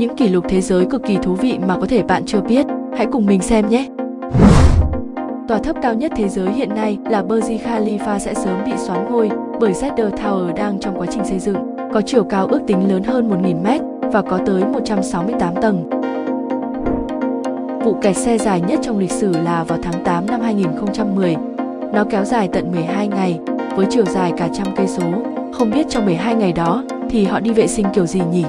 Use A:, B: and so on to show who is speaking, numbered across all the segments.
A: những kỷ lục thế giới cực kỳ thú vị mà có thể bạn chưa biết. Hãy cùng mình xem nhé! Tòa thấp cao nhất thế giới hiện nay là Burj Khalifa sẽ sớm bị xoán ngôi bởi Jeddah Tower đang trong quá trình xây dựng. Có chiều cao ước tính lớn hơn 1.000 mét và có tới 168 tầng. Vụ kẹt xe dài nhất trong lịch sử là vào tháng 8 năm 2010. Nó kéo dài tận 12 ngày, với chiều dài cả trăm cây số. Không biết trong 12 ngày đó thì họ đi vệ sinh kiểu gì nhỉ?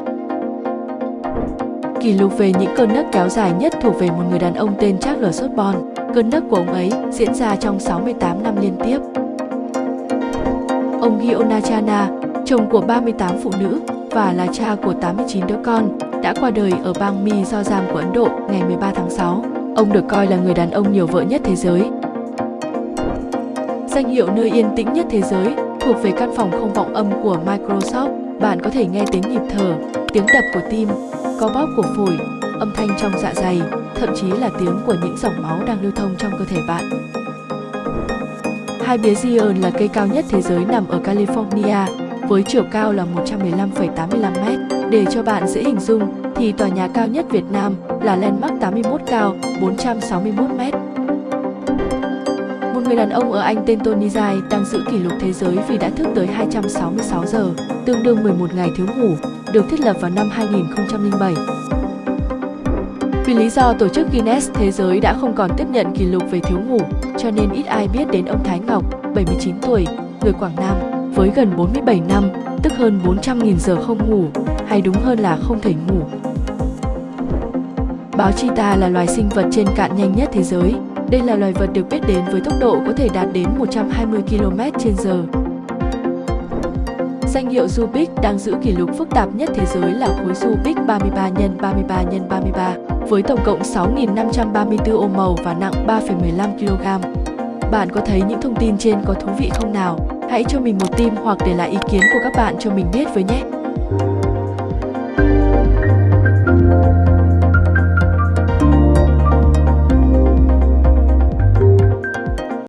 A: Kỷ lục về những cơn nấc kéo dài nhất thuộc về một người đàn ông tên Charles Osborne. Cơn nấc của ông ấy diễn ra trong 68 năm liên tiếp. Ông Gionachana, chồng của 38 phụ nữ và là cha của 89 đứa con, đã qua đời ở bang Mizoram của Ấn Độ ngày 13 tháng 6. Ông được coi là người đàn ông nhiều vợ nhất thế giới. Danh hiệu nơi yên tĩnh nhất thế giới thuộc về căn phòng không vọng âm của Microsoft. Bạn có thể nghe tiếng nhịp thở, tiếng đập của tim, co bóp của phổi, âm thanh trong dạ dày, thậm chí là tiếng của những dòng máu đang lưu thông trong cơ thể bạn. Hai bía Zion là cây cao nhất thế giới nằm ở California, với chiều cao là 115,85 m. Để cho bạn dễ hình dung, thì tòa nhà cao nhất Việt Nam là Landmark 81 cao 461 m. Một người đàn ông ở Anh tên Tony Dài đang giữ kỷ lục thế giới vì đã thức tới 266 giờ, tương đương 11 ngày thiếu ngủ, được thiết lập vào năm 2007. Vì lý do tổ chức Guinness Thế giới đã không còn tiếp nhận kỷ lục về thiếu ngủ, cho nên ít ai biết đến ông Thái Ngọc, 79 tuổi, người Quảng Nam, với gần 47 năm, tức hơn 400.000 giờ không ngủ, hay đúng hơn là không thể ngủ. Báo Chita là loài sinh vật trên cạn nhanh nhất thế giới. Đây là loài vật được biết đến với tốc độ có thể đạt đến 120 km/h. Danh hiệu Rubik đang giữ kỷ lục phức tạp nhất thế giới là khối Rubik 33 x 33 x 33 với tổng cộng 6.534 ô màu và nặng 3,15 kg. Bạn có thấy những thông tin trên có thú vị không nào? Hãy cho mình một tim hoặc để lại ý kiến của các bạn cho mình biết với nhé!